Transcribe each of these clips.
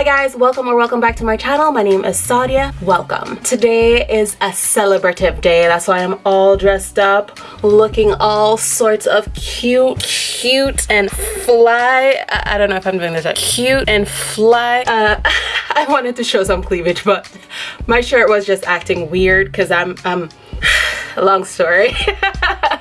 Hi guys, welcome or welcome back to my channel. My name is Sadia. Welcome. Today is a celebrative day. That's why I'm all dressed up, looking all sorts of cute, cute and fly. I, I don't know if I'm doing this right. Cute and fly. Uh, I wanted to show some cleavage, but my shirt was just acting weird because I'm, um, long story.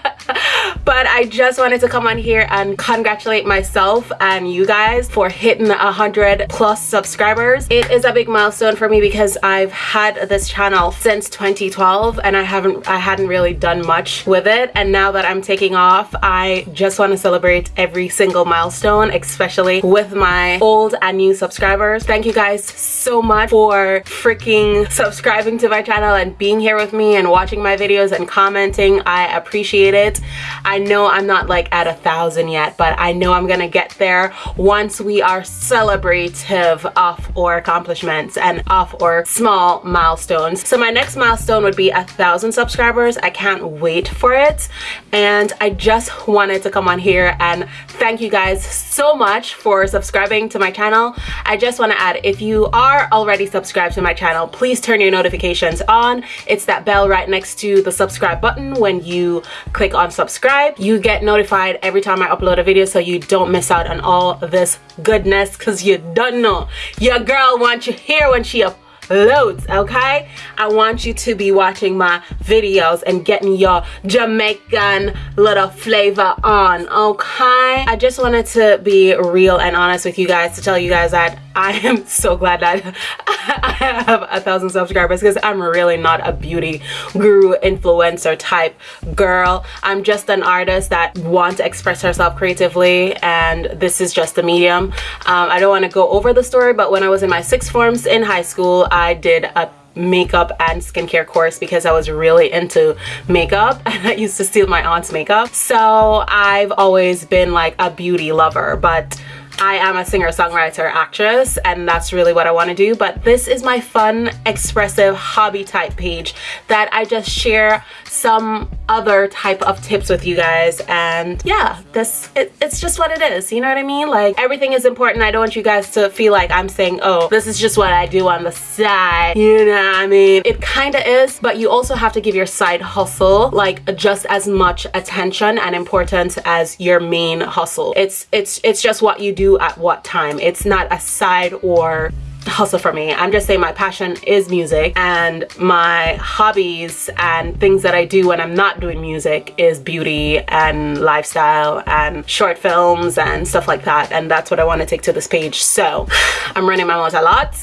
but I just wanted to come on here and congratulate myself and you guys for hitting a hundred plus subscribers. It is a big milestone for me because I've had this channel since 2012 and I haven't I hadn't really done much with it and now that I'm taking off I just want to celebrate every single milestone especially with my old and new subscribers. Thank you guys so much for freaking subscribing to my channel and being here with me and watching my videos and commenting. I appreciate it. I know I'm not like at a thousand yet, but I know I'm gonna get there once we are celebrative of our accomplishments and of our small milestones. So my next milestone would be a thousand subscribers. I can't wait for it. And I just wanted to come on here and thank you guys so much for subscribing to my channel. I just wanna add, if you are already subscribed to my channel, please turn your notifications on. It's that bell right next to the subscribe button when you click on subscribe you get notified every time I upload a video so you don't miss out on all this goodness because you don't know. Your girl wants you here when she uploads okay? I want you to be watching my videos and getting your Jamaican little flavor on okay? I just wanted to be real and honest with you guys to tell you guys that I am so glad that I have a thousand subscribers because I'm really not a beauty guru influencer type girl. I'm just an artist that wants to express herself creatively and this is just a medium. Um, I don't want to go over the story but when I was in my sixth forms in high school I did a makeup and skincare course because I was really into makeup and I used to steal my aunt's makeup. So I've always been like a beauty lover but I am a singer-songwriter actress and that's really what I want to do but this is my fun expressive hobby type page that I just share some other type of tips with you guys and yeah this it, it's just what it is you know what I mean? Like everything is important. I don't want you guys to feel like I'm saying oh this is just what I do on the side you know what I mean? It kind of is but you also have to give your side hustle like just as much attention and importance as your main hustle. It's it's it's just what you do at what time. It's not a side or hustle for me. I'm just saying my passion is music and my hobbies and things that I do when I'm not doing music is beauty and lifestyle and short films and stuff like that and that's what I want to take to this page. So I'm running my mouth a lot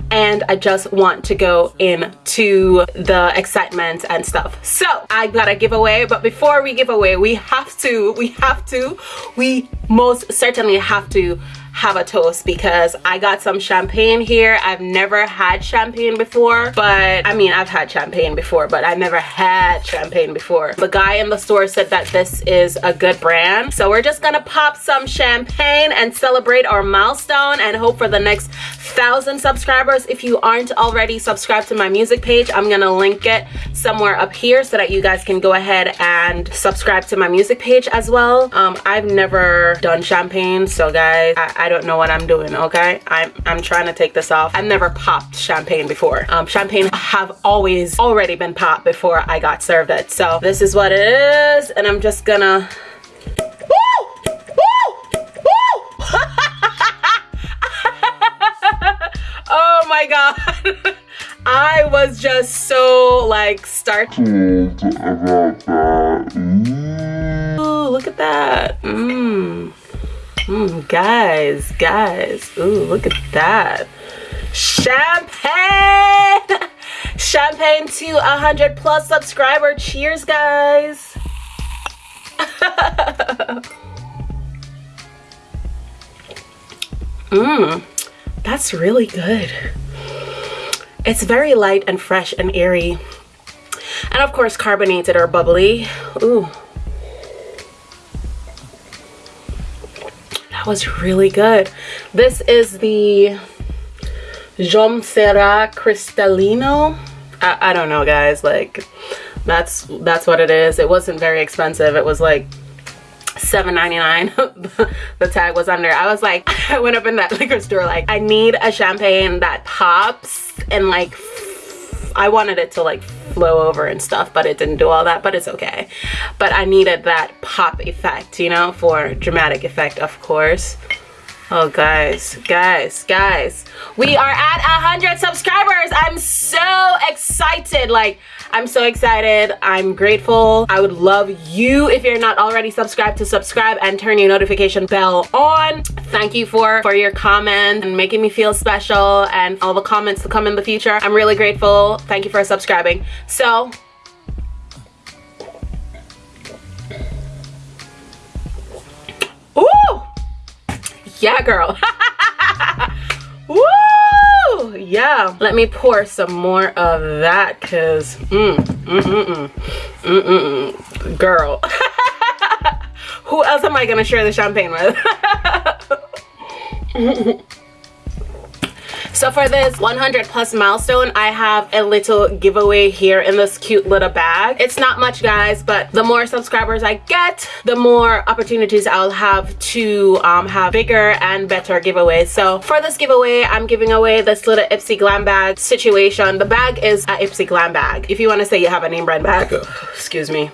and I just want to go into the excitement and stuff. So I got a giveaway but before we give away we have to, we have to, we most certainly have to have a toast because I got some champagne here. I've never had champagne before, but I mean, I've had champagne before, but I never had champagne before. The guy in the store said that this is a good brand. So we're just gonna pop some champagne and celebrate our milestone and hope for the next thousand subscribers. If you aren't already subscribed to my music page, I'm gonna link it somewhere up here so that you guys can go ahead and subscribe to my music page as well. Um, I've never done champagne, so guys, I, I I don't know what I'm doing, okay? I'm, I'm trying to take this off. I've never popped champagne before. Um, champagne have always already been popped before I got served it. So this is what it is, and I'm just gonna... oh my god. I was just so like startled about that. Ooh, look at that. Mmm. Mm, guys, guys. Ooh, look at that. Champagne! Champagne to 100 plus subscriber. Cheers, guys. Mmm, that's really good. It's very light and fresh and airy. And of course, carbonated or bubbly. Ooh. Was really good. This is the Jom Serra Cristalino. I, I don't know guys, like that's that's what it is. It wasn't very expensive. It was like $7.99 the tag was under i was like i went up in that liquor store like i need a champagne that pops and like I wanted it to like flow over and stuff, but it didn't do all that, but it's okay. But I needed that pop effect, you know, for dramatic effect, of course. Oh, guys, guys, guys. We are at 100 subscribers. I'm so excited. Like, I'm so excited. I'm grateful. I would love you, if you're not already subscribed, to subscribe and turn your notification bell on. Thank you for, for your comment and making me feel special and all the comments to come in the future. I'm really grateful. Thank you for subscribing. So, Ooh! Yeah, girl. Woo! Yeah. Let me pour some more of that because, mm, mm, mm, mm, mm, mm, mm. Girl. Who else am I going to share the champagne with? So for this 100 plus milestone, I have a little giveaway here in this cute little bag. It's not much guys, but the more subscribers I get, the more opportunities I'll have to um, have bigger and better giveaways. So for this giveaway, I'm giving away this little Ipsy Glam bag situation. The bag is a Ipsy Glam bag. If you want to say you have a name brand bag, excuse me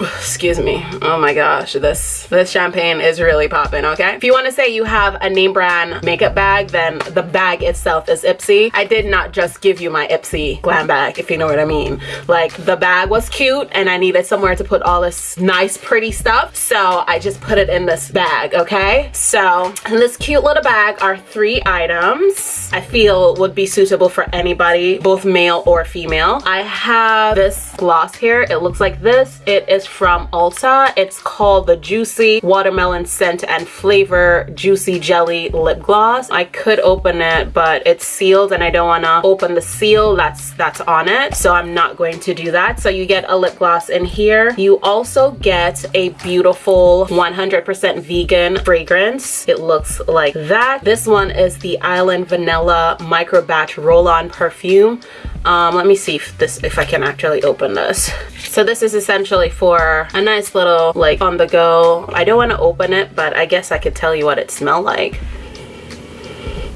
excuse me. Oh my gosh this this champagne is really popping okay? If you want to say you have a name brand makeup bag then the bag itself is ipsy. I did not just give you my ipsy glam bag if you know what i mean. Like the bag was cute and i needed somewhere to put all this nice pretty stuff so i just put it in this bag okay? So in this cute little bag are three items i feel would be suitable for anybody both male or female. I have this gloss here. It looks like this it is from Ulta. It's called the Juicy Watermelon Scent and Flavor Juicy Jelly Lip Gloss. I could open it, but it's sealed and I don't want to open the seal that's that's on it. So I'm not going to do that. So you get a lip gloss in here. You also get a beautiful 100% vegan fragrance. It looks like that. This one is the Island Vanilla Micro Batch Roll-On Perfume. Um, let me see if this if I can actually open this. So this is essentially for a nice little like on the go. I don't want to open it, but I guess I could tell you what it smelled like.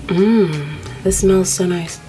Mmm, this smells so nice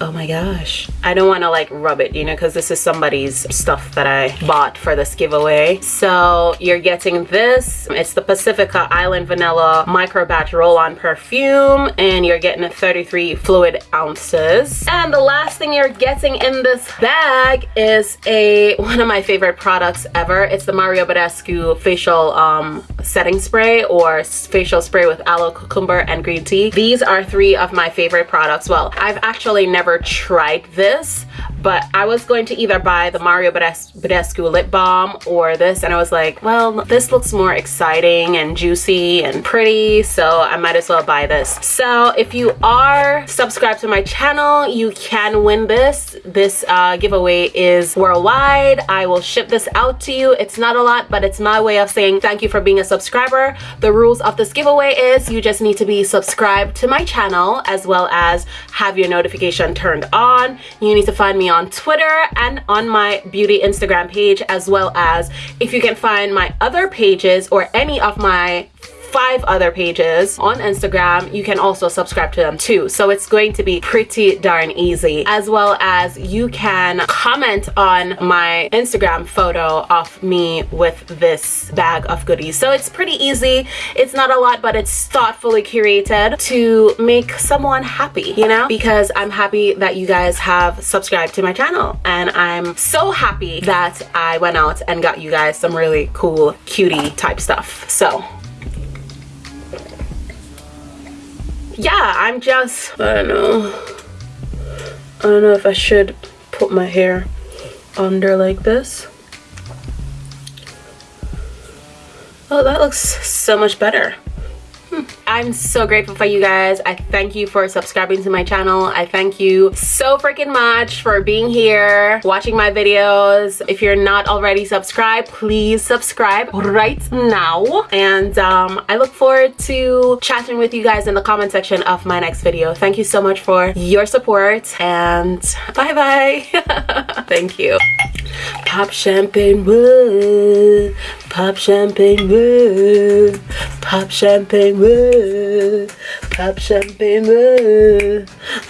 oh my gosh. I don't want to like rub it you know because this is somebody's stuff that i bought for this giveaway. So you're getting this. It's the pacifica island vanilla micro batch roll-on perfume and you're getting a 33 fluid ounces. And the last thing you're getting in this bag is a one of my favorite products ever. It's the mario badescu facial um setting spray or facial spray with aloe cucumber and green tea. These are three of my favorite products. Well i've actually never tried this but I was going to either buy the Mario Badescu lip balm or this and I was like well this looks more exciting and juicy and pretty so I might as well buy this. So if you are subscribed to my channel you can win this. This uh, giveaway is worldwide. I will ship this out to you. It's not a lot but it's my way of saying thank you for being a subscriber the rules of this giveaway is you just need to be subscribed to my channel as well as have your notification turned on. You need to find me on Twitter and on my beauty Instagram page as well as if you can find my other pages or any of my five other pages on Instagram. You can also subscribe to them too. So it's going to be pretty darn easy. As well as you can comment on my Instagram photo of me with this bag of goodies. So it's pretty easy. It's not a lot, but it's thoughtfully curated to make someone happy, you know? Because I'm happy that you guys have subscribed to my channel. And I'm so happy that I went out and got you guys some really cool cutie type stuff. So yeah, I'm just, I don't know. I don't know if I should put my hair under like this. Oh, that looks so much better. Hmm. I'm so grateful for you guys. I thank you for subscribing to my channel. I thank you so freaking much for being here, watching my videos. If you're not already subscribed, please subscribe right now. And um, I look forward to chatting with you guys in the comment section of my next video. Thank you so much for your support and bye bye. thank you. Pop champagne, woo. Pop champagne, woo. Pop champagne, woo. Pop champagne, woo.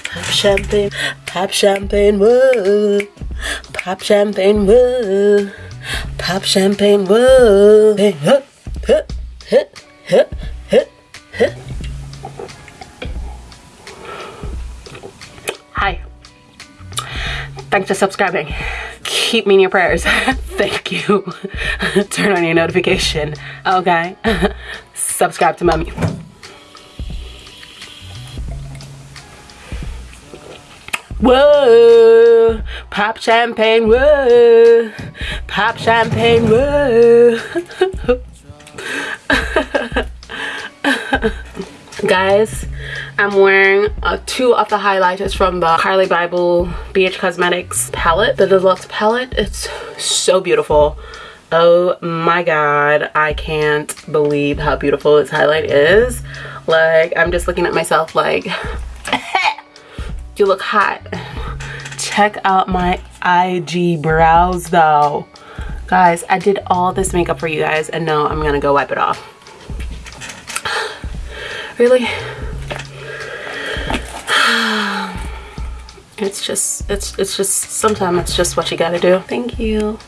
Pop champagne, pop champagne, woo. Pop champagne, woo. Pop champagne, woo. Hey, huh. Hi. Thanks for subscribing. Keep me in your prayers. Thank you. Turn on your notification. Okay. Subscribe to mommy. Whoa, pop champagne, whoa, pop champagne, whoa. Guys, I'm wearing uh, two of the highlighters from the Carli Bybel BH Cosmetics palette, the deluxe palette. It's so beautiful. Oh my god, I can't believe how beautiful this highlight is. Like, I'm just looking at myself like, you look hot. Check out my IG brows though. Guys, I did all this makeup for you guys and now I'm gonna go wipe it off. Really? It's just, it's, it's just, sometimes it's just what you gotta do. Thank you.